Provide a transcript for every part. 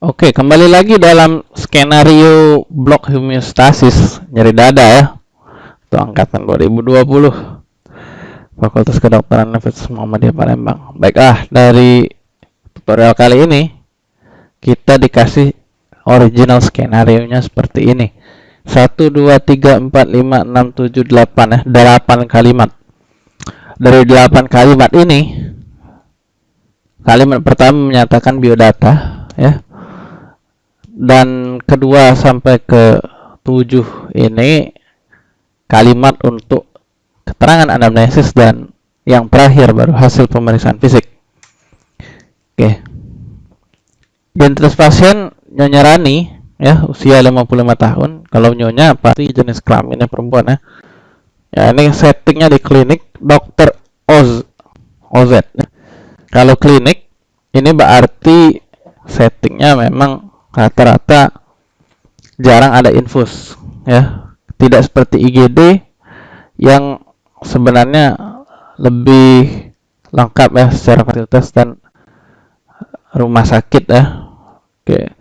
Oke, kembali lagi dalam skenario blok homeostasis nyeri dada ya. Itu angkatan 2020. Fakultas Kedokteran Universitas Muhammadiyah Palembang. Baiklah, dari tutorial kali ini kita dikasih original skenario nya seperti ini. 1 2 3 4 5 6 7 8 ya, 8 kalimat. Dari 8 kalimat ini kalimat pertama menyatakan biodata ya dan kedua sampai ke tujuh ini kalimat untuk keterangan anamnesis dan yang terakhir baru hasil pemeriksaan fisik. Oke. Identitas pasien Nyonya Rani ya usia 55 tahun. Kalau Nyonya pasti jenis kelaminnya perempuan ya. Ya ini settingnya di klinik dokter Oz OZ. Kalau klinik ini berarti settingnya memang rata-rata jarang ada infus ya. Tidak seperti IGD yang sebenarnya lebih lengkap ya secara fasilitas dan rumah sakit ya. Oke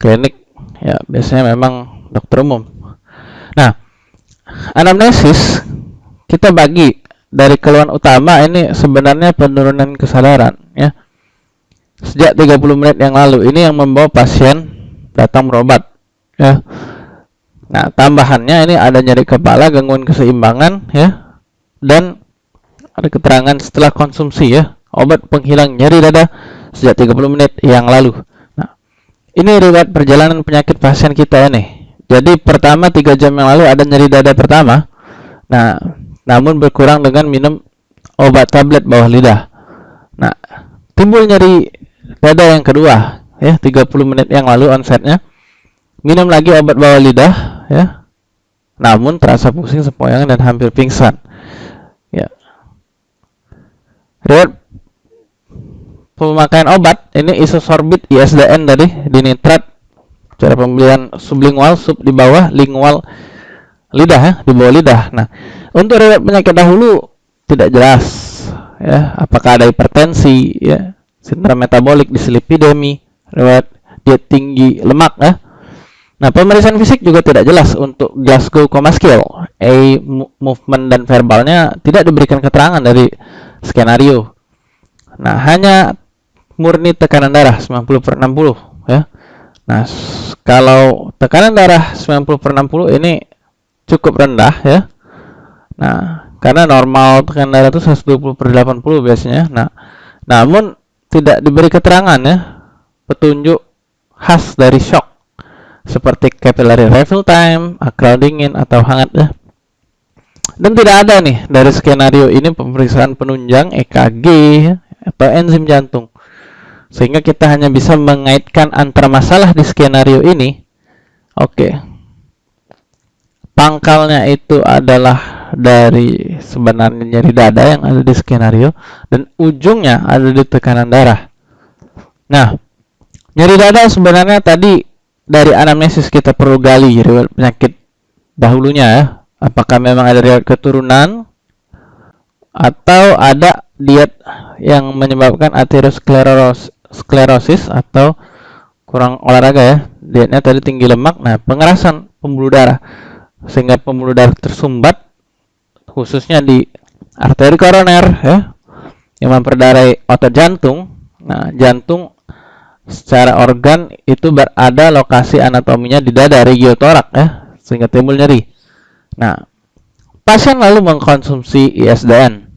klinik ya biasanya memang dokter umum. Nah anamnesis kita bagi dari keluhan utama ini sebenarnya penurunan kesadaran ya sejak 30 menit yang lalu ini yang membawa pasien datang berobat ya. Nah tambahannya ini ada nyeri kepala gangguan keseimbangan ya dan ada keterangan setelah konsumsi ya obat penghilang nyeri dada sejak 30 menit yang lalu. Nah ini riwayat perjalanan penyakit pasien kita ini. Jadi pertama tiga jam yang lalu ada nyeri dada pertama. Nah namun berkurang dengan minum obat tablet bawah lidah. Nah timbul nyeri Dada yang kedua, ya 30 menit yang lalu onsetnya. Minum lagi obat bawah lidah, ya. Namun terasa pusing, sempoyongan dan hampir pingsan. Ya. Riwayat pemakaian obat ini isosorbit ISDN tadi dinitrat cara pembelian sublingual sub di bawah lingual lidah ya di bawah lidah. Nah, untuk riwayat penyakit dahulu tidak jelas ya apakah ada hipertensi ya sindrom metabolik dislipidemi, riwayat diet tinggi lemak ya. Nah, pemeriksaan fisik juga tidak jelas untuk Glasgow Coma Scale. A movement dan verbalnya tidak diberikan keterangan dari skenario. Nah, hanya murni tekanan darah 90 per 60 ya. Nah, kalau tekanan darah 90 per 60 ini cukup rendah ya. Nah, karena normal tekanan darah itu 120 per 80 biasanya. Nah, namun tidak diberi keterangan ya petunjuk khas dari shock seperti capillary refill time, akral dingin atau hangat ya. Dan tidak ada nih dari skenario ini pemeriksaan penunjang EKG ya, atau enzim jantung. Sehingga kita hanya bisa mengaitkan antara masalah di skenario ini. Oke. Pangkalnya itu adalah dari sebenarnya nyeri dada yang ada di skenario dan ujungnya ada di tekanan darah. Nah, nyeri dada sebenarnya tadi dari anamnesis kita perlu gali riwayat penyakit dahulunya ya. Apakah memang ada riwayat keturunan atau ada diet yang menyebabkan aterosklerosis atau kurang olahraga ya. Dietnya tadi tinggi lemak. Nah, pengerasan pembuluh darah sehingga pembuluh darah tersumbat khususnya di arteri koroner ya yang memperdarai otot jantung. Nah, jantung secara organ itu berada lokasi anatominya di dada regiotorak ya sehingga timbul nyeri. Nah, pasien lalu mengkonsumsi ISDN.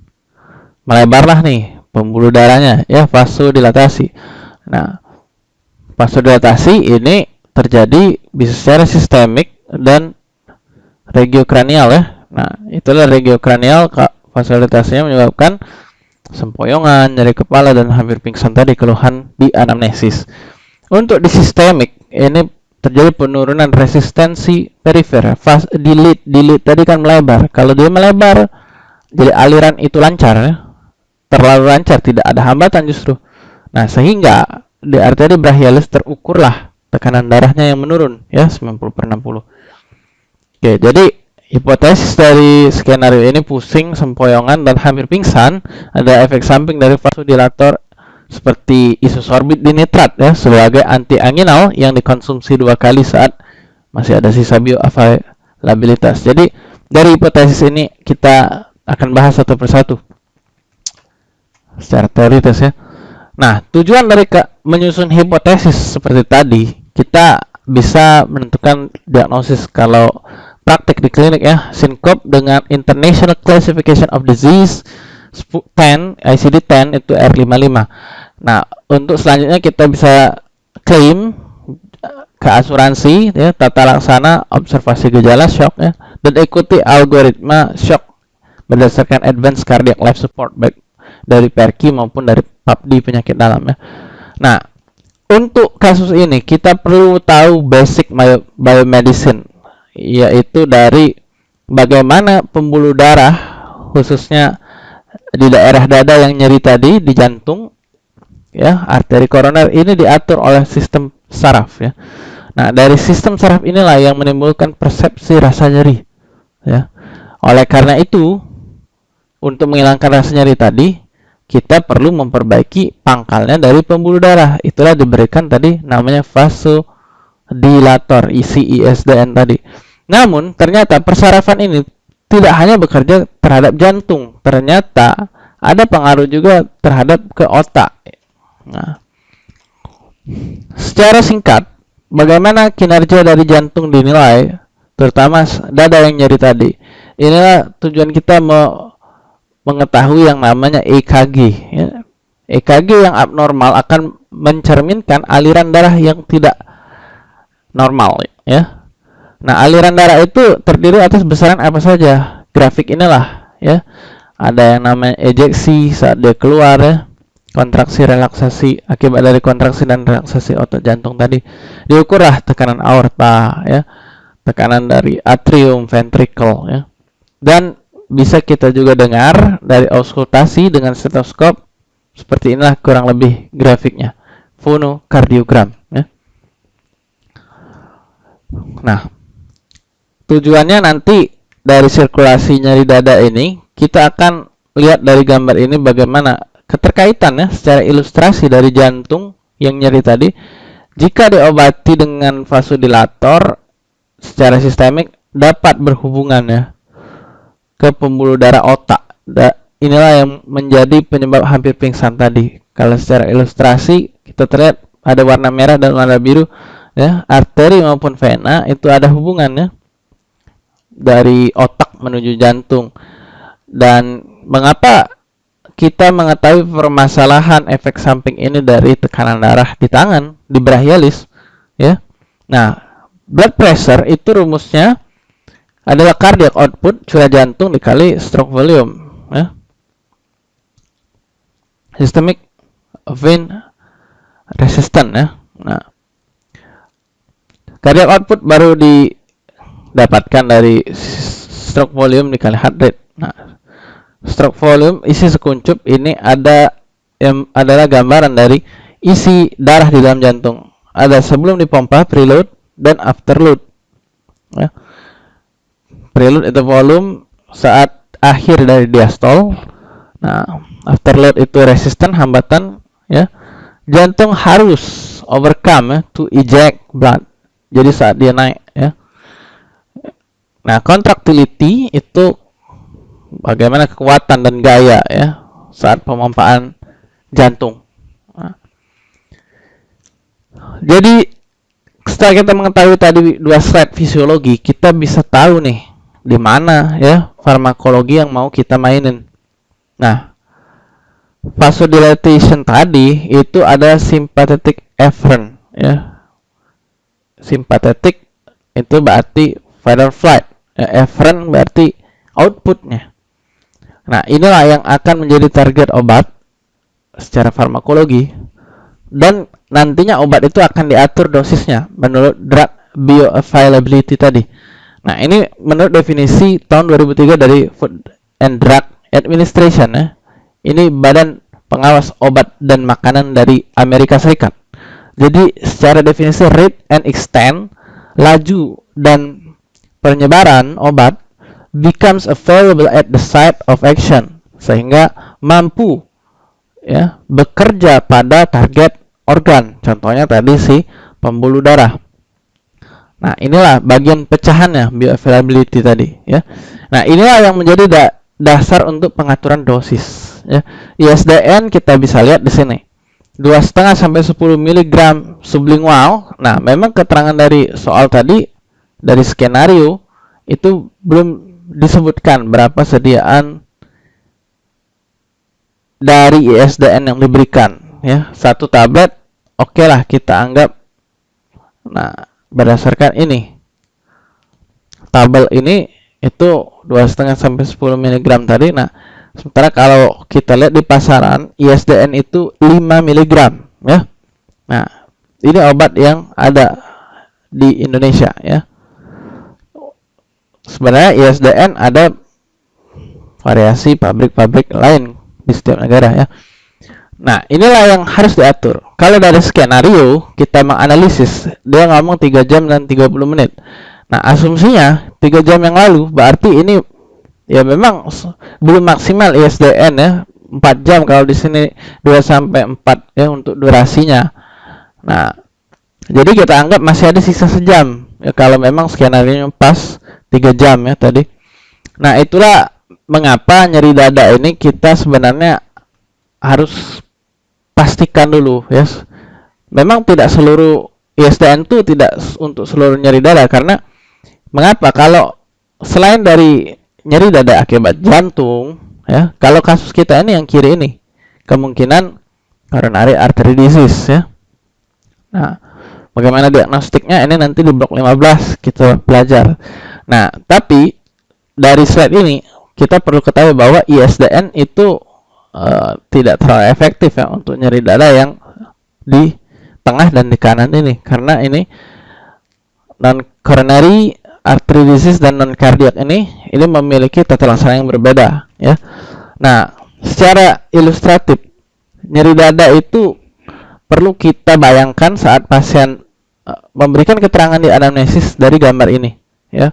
Melebarlah nih pembuluh darahnya ya vasodilatasi. Nah, vasodilatasi ini terjadi bisa secara sistemik dan regiokranial ya Nah, itulah regiokranial fasilitasnya menyebabkan sempoyongan, nyeri kepala dan hampir pingsan tadi keluhan di anamnesis. Untuk di sistemik ini terjadi penurunan resistensi perifer. Fast delete, delete tadi kan melebar. Kalau dia melebar, jadi aliran itu lancar ya. Terlalu lancar, tidak ada hambatan justru. Nah, sehingga di arteri brachialis terukurlah tekanan darahnya yang menurun ya 90 per 60. Oke, jadi Hipotesis dari skenario ini pusing, sempoyongan, dan hampir pingsan. Ada efek samping dari vasodilator seperti isosorbit dinitrat ya sebagai antianginal yang dikonsumsi dua kali saat masih ada sisa bioavailabilitas. Jadi dari hipotesis ini kita akan bahas satu persatu secara teoritis ya. Nah, tujuan dari menyusun hipotesis seperti tadi, kita bisa menentukan diagnosis kalau praktik di klinik ya, SYNCOP dengan International Classification of Disease 10, ICD-10 itu R55. Nah, untuk selanjutnya kita bisa klaim ke asuransi ya tata laksana observasi gejala shock ya dan ikuti algoritma shock berdasarkan advanced cardiac life support baik dari PERKI maupun dari PAPD penyakit dalam ya. Nah, untuk kasus ini kita perlu tahu basic bio biomedicine yaitu dari bagaimana pembuluh darah khususnya di daerah dada yang nyeri tadi di jantung ya arteri koroner ini diatur oleh sistem saraf ya Nah, dari sistem saraf inilah yang menimbulkan persepsi rasa nyeri. Ya. Oleh karena itu, untuk menghilangkan rasa nyeri tadi, kita perlu memperbaiki pangkalnya dari pembuluh darah. Itulah diberikan tadi namanya vasodilator, ICISDN tadi. Namun, ternyata persarafan ini tidak hanya bekerja terhadap jantung, ternyata ada pengaruh juga terhadap ke otak. Nah, secara singkat, bagaimana kinerja dari jantung dinilai, terutama dada yang nyeri tadi. Inilah tujuan kita me mengetahui yang namanya EKG. Ya. EKG yang abnormal akan mencerminkan aliran darah yang tidak normal. Ya. Nah, aliran darah itu terdiri atas besaran apa saja. Grafik inilah, ya. Ada yang namanya ejeksi saat dia keluar, ya. Kontraksi relaksasi akibat dari kontraksi dan relaksasi otot jantung tadi. Diukurlah tekanan aorta ya. Tekanan dari atrium ventricle ya. Dan bisa kita juga dengar dari auskultasi dengan stetoskop seperti inilah kurang lebih grafiknya. Fonokardiogram ya. Nah tujuannya nanti dari sirkulasi nyari dada ini kita akan lihat dari gambar ini bagaimana keterkaitan ya secara ilustrasi dari jantung yang nyeri tadi. Jika diobati dengan vasodilator secara sistemik dapat berhubungan ya ke pembuluh darah otak. Da, inilah yang menjadi penyebab hampir pingsan tadi. Kalau secara ilustrasi kita terlihat ada warna merah dan warna biru ya arteri maupun vena itu ada hubungannya dari otak menuju jantung dan mengapa kita mengetahui permasalahan efek samping ini dari tekanan darah di tangan di brachialis ya. Nah, blood pressure itu rumusnya adalah cardiac output curah jantung dikali stroke volume ya. Systemic vein resistant ya. Nah, cardiac output baru didapatkan dari stroke volume dikali heart rate. Nah, stroke volume isi sekuncup ini ada yang adalah gambaran dari isi darah di dalam jantung. Ada sebelum dipompa preload dan afterload. Ya. Preload itu volume saat akhir dari diastol. Nah, afterload itu resisten hambatan ya. Jantung harus overcome ya, to eject blood. Jadi saat dia naik ya. Nah, contractility itu bagaimana kekuatan dan gaya ya saat pemompaan jantung. Nah. Jadi setelah kita mengetahui tadi dua slide fisiologi, kita bisa tahu nih di mana ya farmakologi yang mau kita mainin. Nah, vasodilatation tadi itu ada sympathetic efferent ya. Sympathetic itu berarti fight or flight. Efferent berarti outputnya. Nah, inilah yang akan menjadi target obat secara farmakologi dan nantinya obat itu akan diatur dosisnya menurut drug bioavailability tadi. Nah, ini menurut definisi tahun 2003 dari Food and Drug Administration ya. Ini badan pengawas obat dan makanan dari Amerika Serikat. Jadi, secara definisi rate and extent laju dan penyebaran obat becomes available at the site of action sehingga mampu ya bekerja pada target organ. Contohnya tadi si pembuluh darah. Nah, inilah bagian pecahannya bioavailability tadi ya. Nah, inilah yang menjadi da dasar untuk pengaturan dosis ya. ISDN kita bisa lihat di sini. dua setengah sampai 10 mg sublingual. Nah, memang keterangan dari soal tadi dari skenario itu belum disebutkan berapa sediaan dari ISDN yang diberikan ya. Satu tablet oke okay lah kita anggap. Nah berdasarkan ini tabel ini itu dua setengah sampai 10 mg tadi. Nah sementara kalau kita lihat di pasaran ISDN itu 5 mg ya. Nah ini obat yang ada di Indonesia ya sebenarnya ISDN ada variasi pabrik-pabrik lain di setiap negara ya Nah, inilah yang harus diatur. Kalau dari skenario, kita menganalisis, dia ngomong 3 jam dan 30 menit. Nah, asumsinya 3 jam yang lalu, berarti ini ya memang belum maksimal ISDN ya. 4 jam kalau di sini 2 sampai 4 ya untuk durasinya. Nah, jadi kita anggap masih ada sisa sejam. Ya kalau memang skenario pas 3 jam ya tadi. Nah, itulah mengapa nyeri dada ini kita sebenarnya harus pastikan dulu ya. Memang tidak seluruh ISDN itu tidak untuk seluruh nyeri dada karena mengapa kalau selain dari nyeri dada akibat jantung ya, kalau kasus kita ini yang kiri ini kemungkinan coronary artery disease ya. Nah, bagaimana diagnostiknya ini nanti di blok 15 kita belajar. Nah, tapi dari slide ini kita perlu ketahui bahwa ISDN itu uh, tidak terlalu efektif ya untuk nyeri dada yang di tengah dan di kanan ini karena ini non coronary artery disease dan non cardiac ini ini memiliki tata laksana yang berbeda ya. Nah, secara ilustratif nyeri dada itu perlu kita bayangkan saat pasien uh, memberikan keterangan di anamnesis dari gambar ini ya.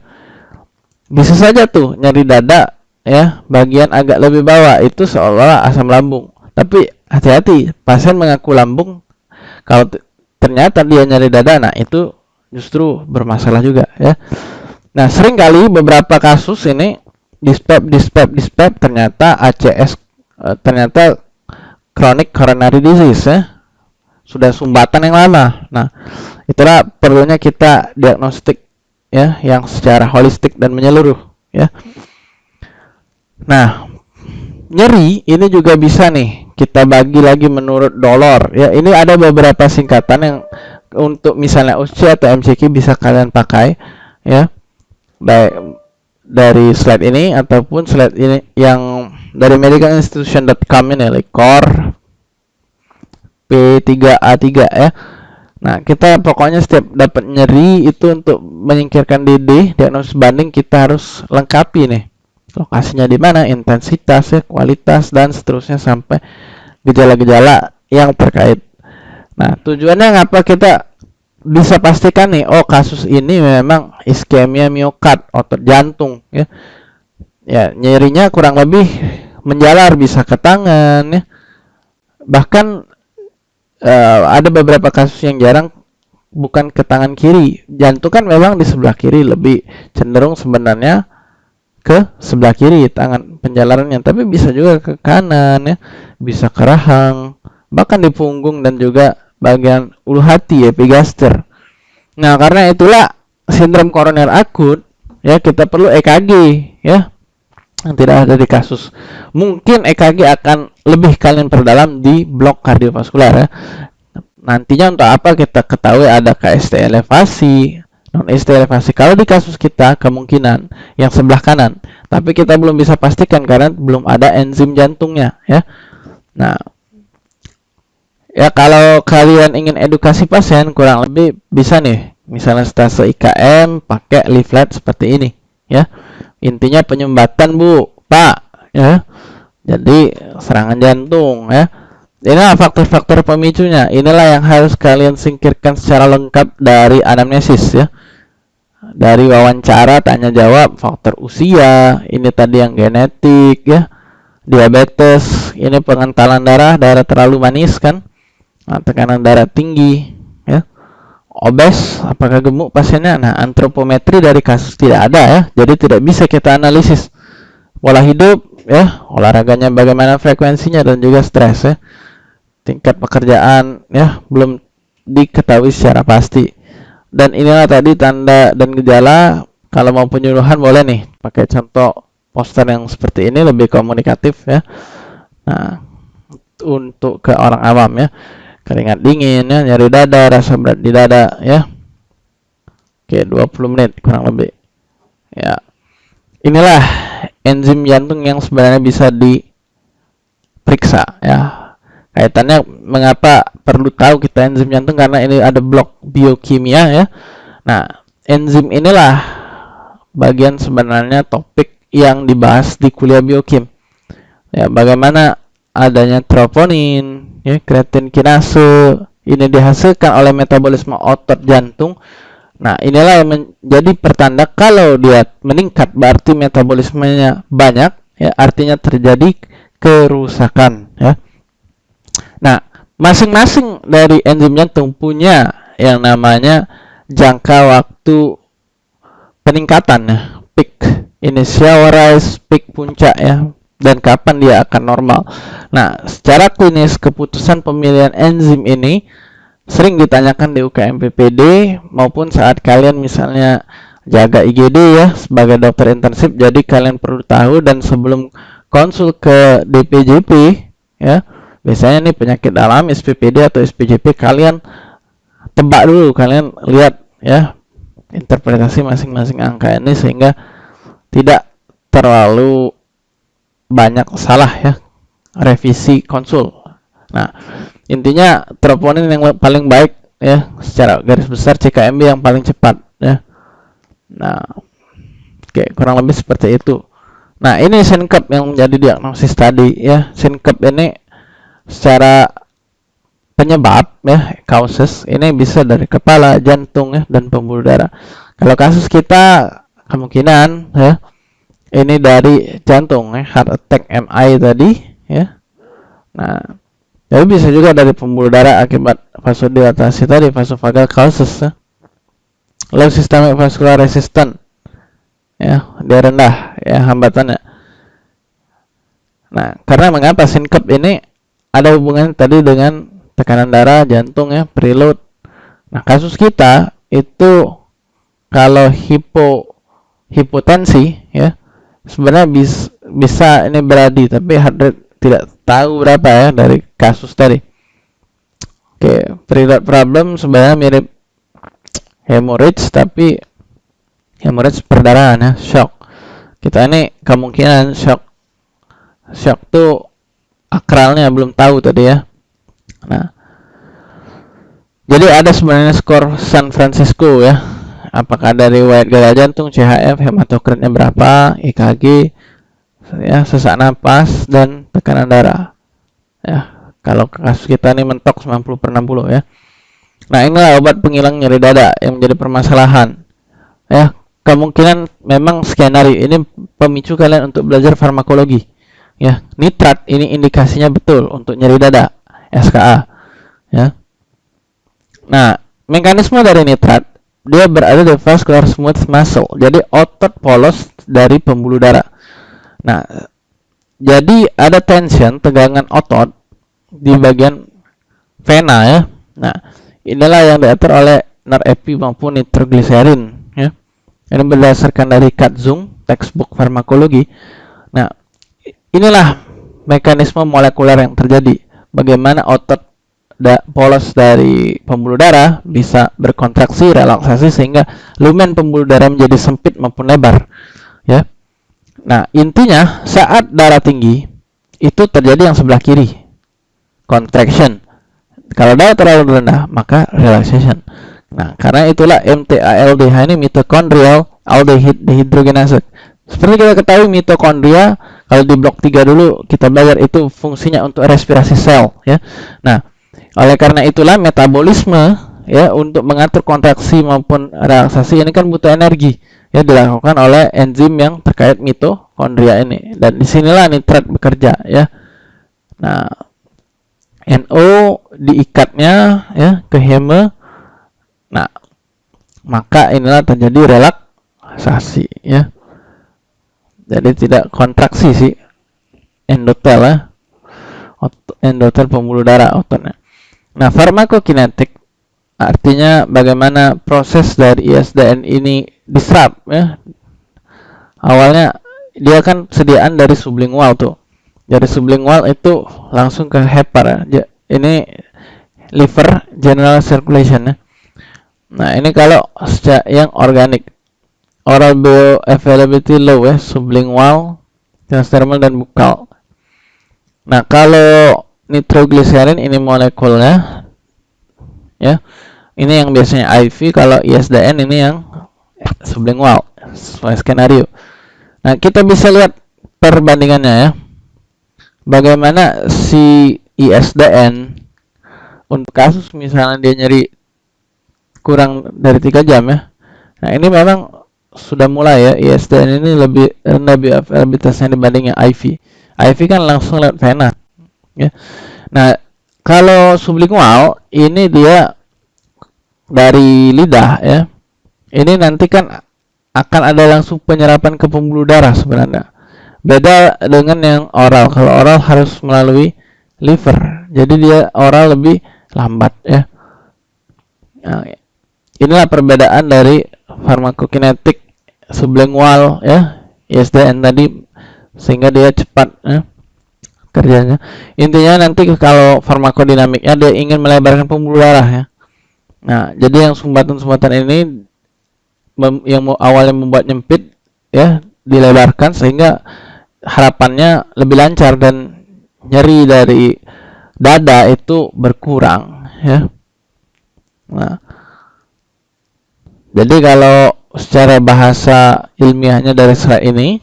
Bisa saja tuh nyeri dada ya bagian agak lebih bawah. Itu seolah asam lambung. Tapi hati-hati pasien mengaku lambung kalau ternyata dia nyari dada nah itu justru bermasalah juga ya. Nah sering kali beberapa kasus ini dispep dispep dispep ternyata ACS eh, ternyata chronic coronary disease ya. Sudah sumbatan yang lama. Nah itulah perlunya kita diagnostik ya yang secara holistik dan menyeluruh ya Nah, nyeri ini juga bisa nih kita bagi lagi menurut dollar ya. Ini ada beberapa singkatan yang untuk misalnya UC atau MCQ bisa kalian pakai ya. Baik dari slide ini ataupun slide ini yang dari medicalinstitution.com ini like core P3A3 ya. Nah, kita pokoknya setiap dapat nyeri itu untuk menyingkirkan DD diagnosis banding kita harus lengkapi nih lokasinya di mana, intensitasnya, kualitas dan seterusnya sampai gejala-gejala yang terkait. Nah, tujuannya ngapa kita bisa pastikan nih, oh kasus ini memang iskemia miokard, otot jantung ya. Ya, nyerinya kurang lebih menjalar bisa ke tangan ya. Bahkan uh, ada beberapa kasus yang jarang bukan ke tangan kiri. Jantung kan memang di sebelah kiri lebih cenderung sebenarnya ke sebelah kiri tangan penjalarannya tapi bisa juga ke kanan ya bisa ke rahang bahkan di punggung dan juga bagian ulu hati epigaster. Nah karena itulah sindrom koroner akut ya kita perlu EKG ya yang tidak ada di kasus mungkin EKG akan lebih kalian perdalam di blok kardiovaskular ya nantinya untuk apa kita ketahui ada KST elevasi non ST elevasi. Kalau di kasus kita kemungkinan yang sebelah kanan, tapi kita belum bisa pastikan karena belum ada enzim jantungnya ya. Nah, ya kalau kalian ingin edukasi pasien kurang lebih bisa nih, misalnya stase IKM pakai leaflet seperti ini ya. Intinya penyumbatan Bu, Pak ya. Jadi serangan jantung ya. Inilah faktor-faktor pemicunya. Inilah yang harus kalian singkirkan secara lengkap dari anamnesis ya dari wawancara tanya jawab faktor usia ini tadi yang genetik ya diabetes, ini pengentalan darah, darah terlalu manis kan, nah, tekanan darah tinggi, obes, apakah gemuk pasiennya? Nah, antropometri dari kasus tidak ada ya, jadi tidak bisa kita analisis pola hidup, ya, olahraganya bagaimana frekuensinya dan juga stres ya, tingkat pekerjaan ya belum diketahui secara pasti. Dan inilah tadi tanda dan gejala kalau mau penyuluhan boleh nih pakai contoh poster yang seperti ini lebih komunikatif ya nah untuk ke orang awam ya keringat dingin ya nyari dada rasa berat di dada ya. Oke 20 menit kurang lebih. Ya. Inilah enzim jantung yang sebenarnya bisa diperiksa ya. Kaitannya mengapa perlu tahu kita enzim jantung karena ini ada blok biokimia ya. Nah enzim inilah bagian sebenarnya topik yang dibahas di kuliah biokim. Ya, bagaimana adanya troponin, ya, kreatin kinase ini dihasilkan oleh metabolisme otot jantung. Nah, inilah yang menjadi pertanda kalau dia meningkat berarti metabolismenya banyak, ya, artinya terjadi kerusakan, ya. Nah, masing-masing dari enzim jantung punya yang namanya jangka waktu peningkatan, ya, peak initial rise peak puncak ya dan kapan dia akan normal. Nah, secara klinis keputusan pemilihan enzim ini sering ditanyakan di UKM PPD maupun saat kalian misalnya jaga IGD ya sebagai dokter intensif. Jadi kalian perlu tahu dan sebelum konsul ke DPJP ya, biasanya nih penyakit dalam SPPD atau SPJP kalian tebak dulu, kalian lihat ya interpretasi masing-masing angka ini sehingga tidak terlalu banyak salah ya revisi konsul. Nah, intinya troponin yang paling baik ya secara garis besar CKMB yang paling cepat ya. Nah, oke kurang lebih seperti itu. Nah, ini sinkep yang menjadi diagnosis tadi ya. Sinkep ini secara penyebab ya causes ini bisa dari kepala, jantung ya dan pembuluh darah. Kalau kasus kita kemungkinan ya ini dari jantung ya. Heart attack MI tadi ya. Nah jadi bisa juga dari pembuluh darah akibat vasodilatasi tadi vasovagal causes ya. low systemic vascular resistant ya dia rendah ya hambatannya. Nah karena mengapa sinkep ini ada hubungan tadi dengan tekanan darah jantung ya preload. Nah kasus kita itu kalau hipo hipotensi ya sebenarnya bis, bisa ini beradi tapi heart rate tidak tahu berapa ya dari kasus tadi. Oke preload problem sebenarnya mirip hemorrhage tapi hemorrhage perdarahan ya shock. Kita ini kemungkinan shock shock tuh akralnya belum tahu tadi ya. Nah jadi ada sebenarnya skor San Francisco ya apakah dari white gaya jantung, CHF, hematokritnya berapa, EKG, ya sesak napas dan tekanan darah. Ya, kalau kasus kita ini mentok 90 per 60 ya. Nah, inilah obat penghilang nyeri dada yang menjadi permasalahan. Ya, kemungkinan memang skenario ini pemicu kalian untuk belajar farmakologi. Ya, nitrat ini indikasinya betul untuk nyeri dada, SKA. Ya. Nah, mekanisme dari nitrat dia berada di vascular smooth muscle. Jadi otot polos dari pembuluh darah. Nah jadi ada tension tegangan otot di bagian vena ya. Nah inilah yang diatur oleh norepi maupun nitrogliserin ya. Ini berdasarkan dari Katzung textbook farmakologi. Nah inilah mekanisme molekuler yang terjadi. Bagaimana otot da polos dari pembuluh darah bisa berkontraksi relaksasi sehingga lumen pembuluh darah menjadi sempit maupun lebar ya. Nah intinya saat darah tinggi itu terjadi yang sebelah kiri contraction. Kalau darah terlalu rendah maka relaxation. Nah karena itulah MTALDH ini mitochondrial aldehyde dehydrogenase seperti kita ketahui mitokondria kalau di blok 3 dulu kita belajar itu fungsinya untuk respirasi sel ya. Nah oleh karena itulah metabolisme ya untuk mengatur kontraksi maupun relaksasi ini kan butuh energi ya dilakukan oleh enzim yang terkait mito mitokondria ini. Dan di sinilah nitrat bekerja ya. Nah NO diikatnya ya ke heme. Nah maka inilah terjadi relaksasi ya. Jadi tidak kontraksi sih endotel ya. Endotel pembuluh darah ototnya nah farmakokinetik artinya bagaimana proses dari ISDN ini diserap ya. Awalnya dia kan sediaan dari sublingual tuh. Dari sublingual itu langsung ke hepar ya. ini liver general circulation ya. Nah ini kalau yang organik. Oral bioavailability low ya sublingual transdermal dan bukal nah kalau nitroglycerin ini molekulnya ya. Ini yang biasanya IV kalau ISDN ini yang sublingual sesuai skenario. Nah kita bisa lihat perbandingannya ya. Bagaimana si ISDN untuk kasus misalnya dia nyeri kurang dari tiga jam ya. Nah ini memang sudah mulai ya. ISDN ini lebih rendah bioavailabilitasnya dibandingnya IV IV kan langsung lewat vena ya. Nah kalau sublingual ini dia dari lidah ya. Ini nanti kan akan ada langsung penyerapan ke pembuluh darah sebenarnya. Beda dengan yang oral. Kalau oral harus melalui liver. Jadi dia oral lebih lambat ya. Nah, inilah perbedaan dari farmakokinetik sublingual ya ISDN tadi sehingga dia cepat ya, kerjanya intinya nanti kalau farmakodinamiknya dia ingin melebarkan pembuluh darah ya Nah, jadi yang sumbatan-sumbatan ini yang awalnya membuat nyempit ya dilebarkan sehingga harapannya lebih lancar dan nyeri dari dada itu berkurang ya. Nah, jadi kalau secara bahasa ilmiahnya dari serat ini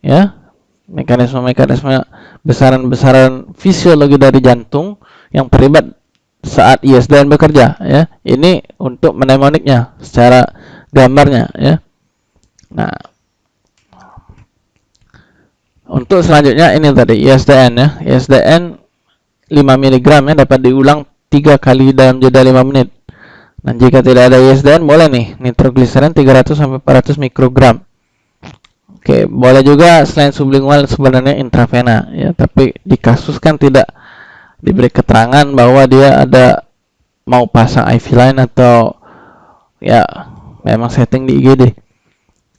ya mekanisme-mekanisme besaran-besaran fisiologi dari jantung yang terlibat saat ISDN bekerja ya. Ini untuk mnemoniknya secara gambarnya ya. Nah. Untuk selanjutnya ini tadi ISDN ya. ISDN 5 mg ya dapat diulang tiga kali dalam jeda 5 menit. Nah jika tidak ada ISDN boleh nih nitrogliserin 300 sampai 400 mikrogram Oke, boleh juga selain sublingual sebenarnya intravena ya, tapi di kasus kan tidak diberi keterangan bahwa dia ada mau pasang IV line atau ya memang setting di IGD.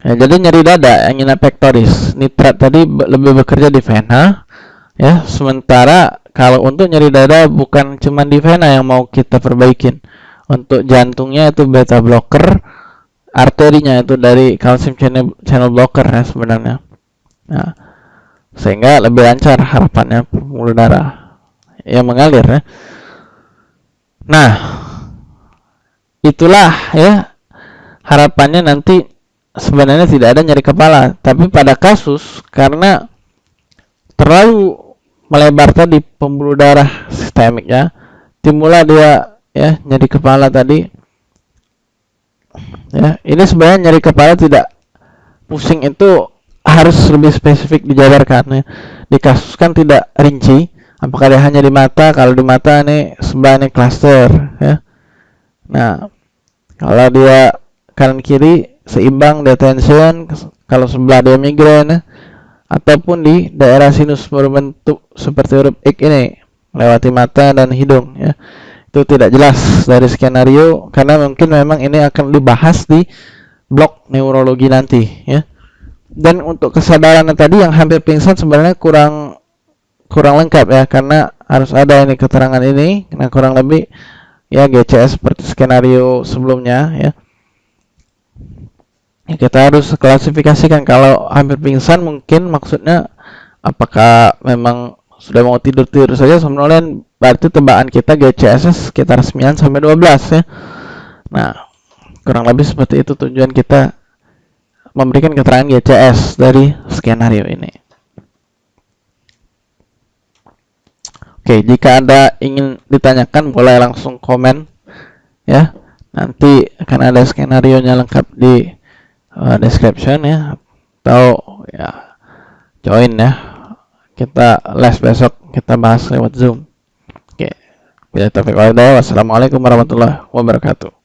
Ya, jadi nyeri dada angina pectoris nitrat tadi lebih bekerja di vena ya. Sementara kalau untuk nyeri dada bukan cuma di vena yang mau kita perbaikin. Untuk jantungnya itu beta blocker arterinya itu dari calcium channel, channel blocker ya sebenarnya nah, sehingga lebih lancar harapannya pembuluh darah yang mengalir ya. Nah, itulah ya harapannya nanti sebenarnya tidak ada nyeri kepala, tapi pada kasus karena terlalu melebar tadi pembuluh darah sistemik ya, timbullah dia ya nyeri kepala tadi. Ya, ini sebenarnya nyeri kepala tidak pusing itu harus lebih spesifik dijabarkan ya. Di kasus kan tidak rinci, apakah dia hanya di mata kalau di mata ini sebelah ini cluster ya nah kalau dia kanan kiri seimbang detention kalau sebelah dia migrain ya. ataupun di daerah sinus berbentuk seperti huruf X ini melewati mata dan hidung ya itu tidak jelas dari skenario karena mungkin memang ini akan dibahas di blok neurologi nanti ya. Dan untuk kesadaran tadi yang hampir pingsan sebenarnya kurang kurang lengkap ya karena harus ada ini keterangan ini nah kurang lebih ya GCS seperti skenario sebelumnya ya. Ya, kita harus klasifikasikan kalau hampir pingsan mungkin maksudnya apakah memang sudah mau tidur-tidur saja. Somnolen berarti tebakan kita GCS sekitar 9 sampai 12 ya. Nah kurang lebih seperti itu tujuan kita memberikan keterangan GCS dari skenario ini. Oke, jika Anda ingin ditanyakan boleh langsung komen ya. Nanti akan ada skenario nya lengkap di uh, description ya. Atau ya join ya kita les besok kita bahas lewat zoom. Oke. Bila taufiq wassalamualaikum warahmatullahi wabarakatuh